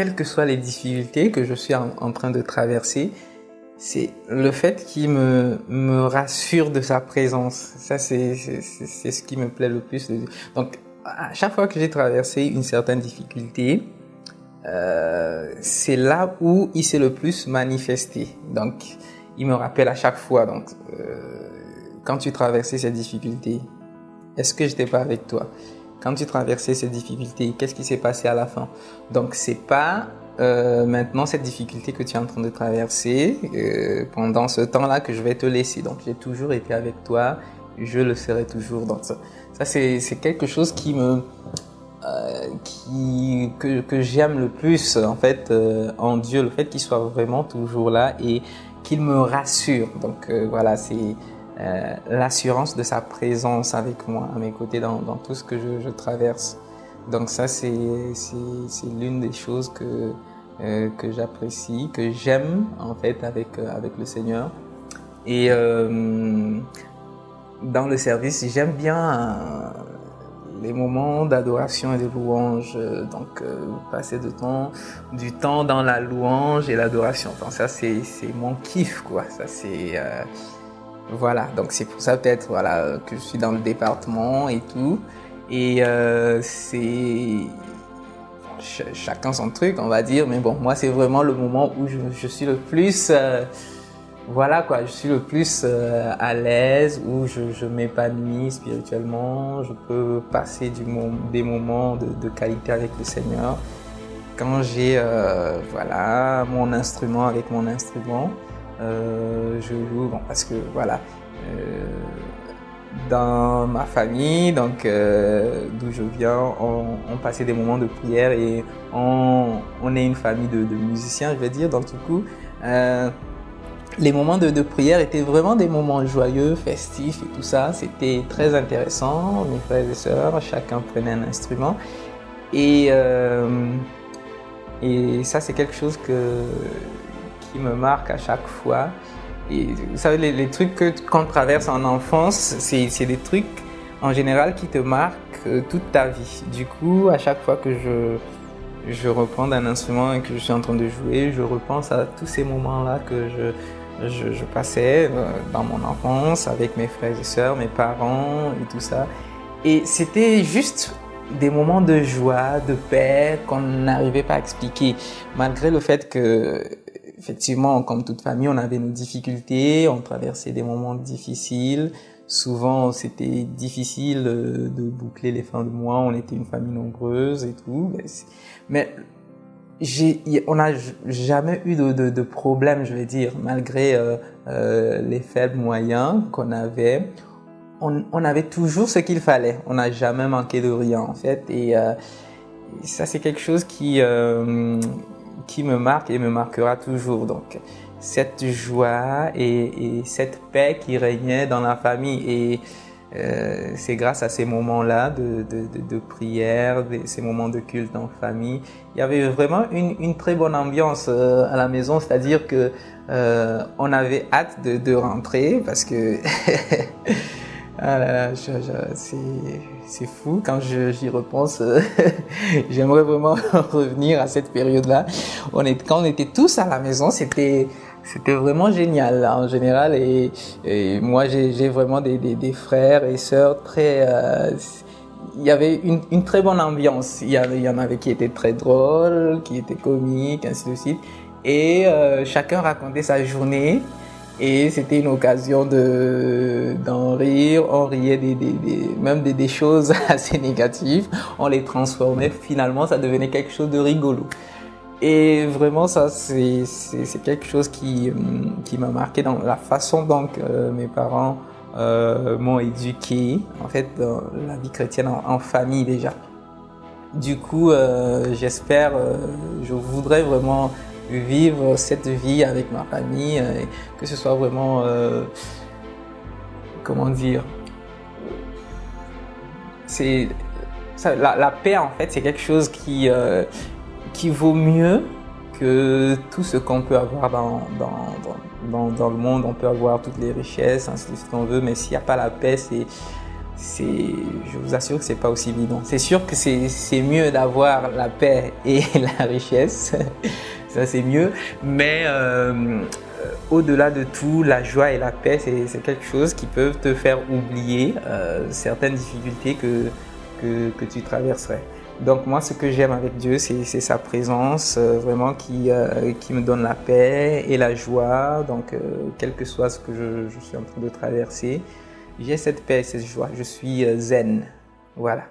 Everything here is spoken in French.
quelles que soient les difficultés que je suis en, train de traverser, c'est le fait qu'il me, me rassure de sa présence. Ça, c'est ce qui me plaît le plus. Donc, à chaque fois que j'ai traversé une certaine difficulté, euh, c'est là où il s'est le plus manifesté. Donc, il me rappelle à chaque fois. Donc, euh, quand tu traversais cette difficulté, est-ce que j'étais pas avec toi? Quand tu traversais ces difficultés, qu'est-ce qui s'est passé à la fin? Donc, c'est pas euh, maintenant cette difficulté que tu es en train de traverser euh, pendant ce temps-là que je vais te laisser. Donc, j'ai toujours été avec toi, je le serai toujours. Donc, ça, ça c'est quelque chose qui me euh, qui, que, que j'aime le plus en fait en Dieu, le fait qu'il soit vraiment toujours là et qu'il me rassure. Donc voilà, c'est l'assurance de sa présence avec moi, à mes côtés dans, dans tout ce que je, je traverse. Donc ça, c'est l'une des choses que, que j'apprécie, que j'aime en fait avec, avec le Seigneur. Et dans le service, j'aime bien les moments d'adoration et de louange. Euh, donc, euh, passer de temps, du temps dans la louange et l'adoration. Donc, ça, c'est mon kiff, quoi. Ça, c'est, euh, voilà. Donc, c'est pour ça, peut-être, voilà, que je suis dans le département et tout. Et c'est chacun son truc, on va dire. Mais bon, moi, c'est vraiment le moment où je, suis le plus voilà quoi, je suis le plus euh, à l'aise, où je, m'épanouis spirituellement, je peux passer du des moments de, de, qualité avec le Seigneur. Quand j'ai euh, voilà mon instrument avec mon instrument, euh, je joue bon, parce que voilà euh, dans ma famille, donc euh, d'où je viens, on, passait des moments de prière et on, on est une famille de, musiciens, je vais dire. Donc du coup les moments de, prière étaient vraiment des moments joyeux, festifs et tout ça. C'était très intéressant. Mes frères et sœurs, chacun prenait un instrument. Et, euh, et ça, c'est quelque chose que, qui me marque à chaque fois. Et vous savez, les, les trucs qu'on traverse en enfance, c'est des trucs en général qui te marquent euh, toute ta vie. Du coup, à chaque fois que je, je reprends un instrument et que je suis en train de jouer, je repense à tous ces moments-là que je, je, je, passais euh, dans mon enfance avec mes frères et sœurs, mes parents et tout ça. Et c'était juste des moments de joie, de paix qu'on n'arrivait pas à expliquer, malgré le fait que, effectivement, comme toute famille, on avait nos difficultés, on traversait des moments difficiles. Souvent, c'était difficile euh, de boucler les fins de mois. On était une famille nombreuse et tout. Mais on n'a jamais eu de, de, problème, je vais dire, malgré euh, euh, les faibles moyens qu'on avait. On, avait toujours ce qu'il fallait. On n'a jamais manqué de rien, en fait. Et ça, c'est quelque chose qui, qui me marque et me marquera toujours. Donc, cette joie et, et cette paix qui régnait dans la famille. Et euh, c'est grâce à ces moments-là de, prière, ces moments de culte en famille. Il y avait vraiment une, très bonne ambiance euh, à la maison, c'est-à-dire que euh, on avait hâte de rentrer parce que ah c'est fou quand j'y repense. J'aimerais vraiment revenir à cette période-là. Quand on était tous à la maison, c'était c'était vraiment génial en général et, moi j'ai vraiment des, des, frères et sœurs très euh, il y avait une, une, très bonne ambiance il y, avait, il y en avait qui étaient très drôles qui étaient comiques ainsi de suite et euh, chacun racontait sa journée et c'était une occasion de d'en rire. On riait même des, choses assez négatives. On les transformait. Finalement ça devenait quelque chose de rigolo. Et vraiment, ça, c'est quelque chose qui, qui m'a marqué dans la façon dont euh, mes parents euh, m'ont éduqué, en fait, dans la vie chrétienne en, famille déjà. Du coup, euh, j'espère, je voudrais vraiment vivre cette vie avec ma famille, et que ce soit vraiment, euh, comment dire, c'est la, paix en fait, c'est quelque chose qui qui vaut mieux que tout ce qu'on peut avoir dans, dans, dans, dans, le monde. On peut avoir toutes les richesses, ainsi de suite, on veut, mais s'il n'y a pas la paix, c'est je vous assure que c'est pas aussi évident. C'est sûr que c'est mieux d'avoir la paix et la richesse, ça c'est mieux, mais euh, au-delà de tout, la joie et la paix, c'est quelque chose qui peuvent te faire oublier euh, certaines difficultés que, que, que, tu traverserais. Donc moi, ce que j'aime avec Dieu, c'est sa présence, euh, vraiment qui, euh, qui me donne la paix et la joie. Donc, quel que soit ce que je, je suis en train de traverser, j'ai cette paix et cette joie. Je suis zen. Voilà.